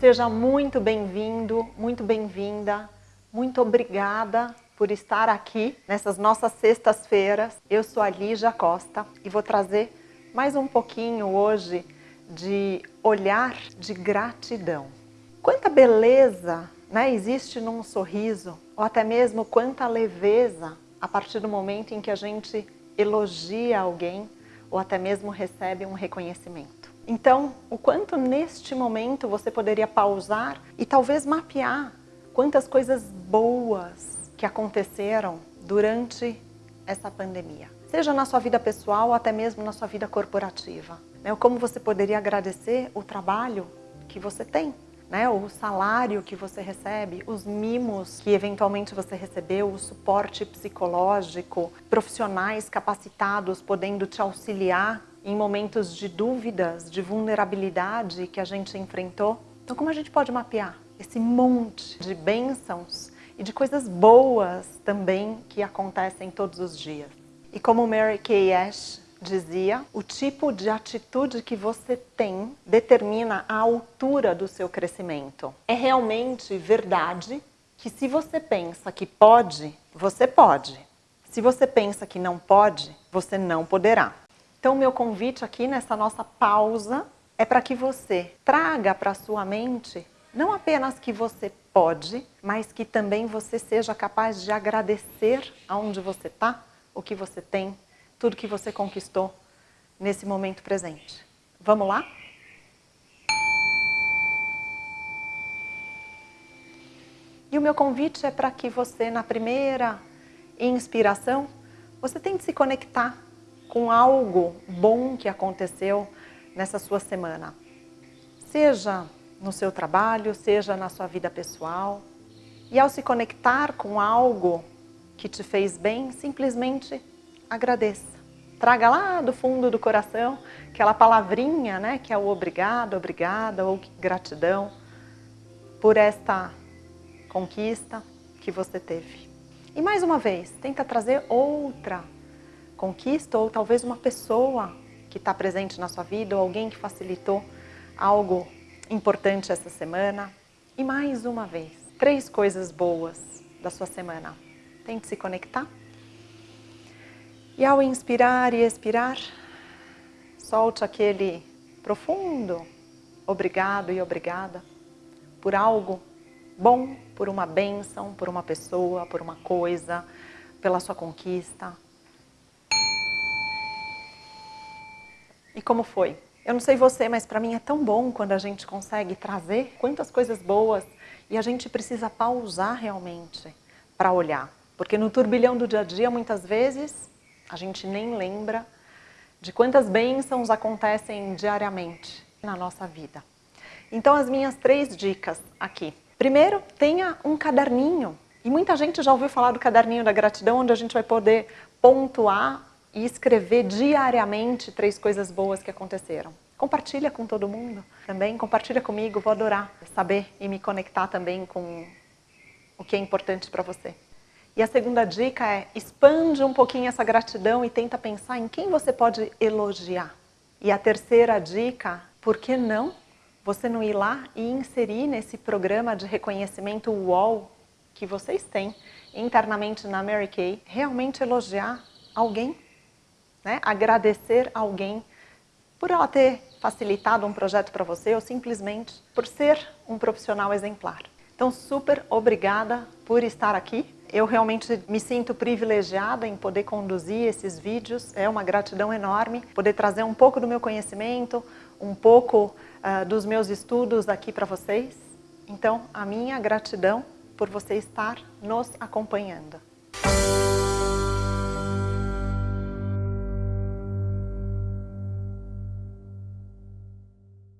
Seja muito bem-vindo, muito bem-vinda, muito obrigada por estar aqui nessas nossas sextas-feiras. Eu sou a Lígia Costa e vou trazer mais um pouquinho hoje de olhar de gratidão. Quanta beleza né, existe num sorriso, ou até mesmo quanta leveza a partir do momento em que a gente elogia alguém ou até mesmo recebe um reconhecimento. Então, o quanto neste momento você poderia pausar e talvez mapear quantas coisas boas que aconteceram durante essa pandemia. Seja na sua vida pessoal ou até mesmo na sua vida corporativa. Né? Como você poderia agradecer o trabalho que você tem né, o salário que você recebe, os mimos que eventualmente você recebeu, o suporte psicológico, profissionais capacitados podendo te auxiliar em momentos de dúvidas, de vulnerabilidade que a gente enfrentou. Então como a gente pode mapear esse monte de bênçãos e de coisas boas também que acontecem todos os dias? E como Mary Kay Ash dizia, o tipo de atitude que você tem determina a altura do seu crescimento. É realmente verdade que se você pensa que pode, você pode. Se você pensa que não pode, você não poderá. Então, meu convite aqui nessa nossa pausa é para que você traga para sua mente não apenas que você pode, mas que também você seja capaz de agradecer aonde você está, o que você tem, tudo que você conquistou nesse momento presente. Vamos lá? E o meu convite é para que você, na primeira inspiração, você tente se conectar com algo bom que aconteceu nessa sua semana. Seja no seu trabalho, seja na sua vida pessoal. E ao se conectar com algo que te fez bem, simplesmente agradeça. Traga lá do fundo do coração aquela palavrinha, né, que é o obrigado, obrigada ou gratidão por esta conquista que você teve. E mais uma vez, tenta trazer outra conquista ou talvez uma pessoa que está presente na sua vida ou alguém que facilitou algo importante essa semana. E mais uma vez, três coisas boas da sua semana. Tente se conectar e ao inspirar e expirar, solte aquele profundo obrigado e obrigada por algo bom, por uma bênção, por uma pessoa, por uma coisa, pela sua conquista. E como foi? Eu não sei você, mas para mim é tão bom quando a gente consegue trazer quantas coisas boas e a gente precisa pausar realmente para olhar. Porque no turbilhão do dia a dia, muitas vezes, a gente nem lembra de quantas bênçãos acontecem diariamente na nossa vida. Então as minhas três dicas aqui. Primeiro, tenha um caderninho. E muita gente já ouviu falar do caderninho da gratidão, onde a gente vai poder pontuar e escrever diariamente três coisas boas que aconteceram. Compartilha com todo mundo também, compartilha comigo, vou adorar saber e me conectar também com o que é importante para você. E a segunda dica é, expande um pouquinho essa gratidão e tenta pensar em quem você pode elogiar. E a terceira dica, por que não você não ir lá e inserir nesse programa de reconhecimento UOL que vocês têm internamente na Mary Kay, realmente elogiar alguém, né? agradecer alguém por ela ter facilitado um projeto para você ou simplesmente por ser um profissional exemplar. Então, super obrigada por estar aqui eu realmente me sinto privilegiada em poder conduzir esses vídeos, é uma gratidão enorme, poder trazer um pouco do meu conhecimento, um pouco uh, dos meus estudos aqui para vocês. Então, a minha gratidão por você estar nos acompanhando.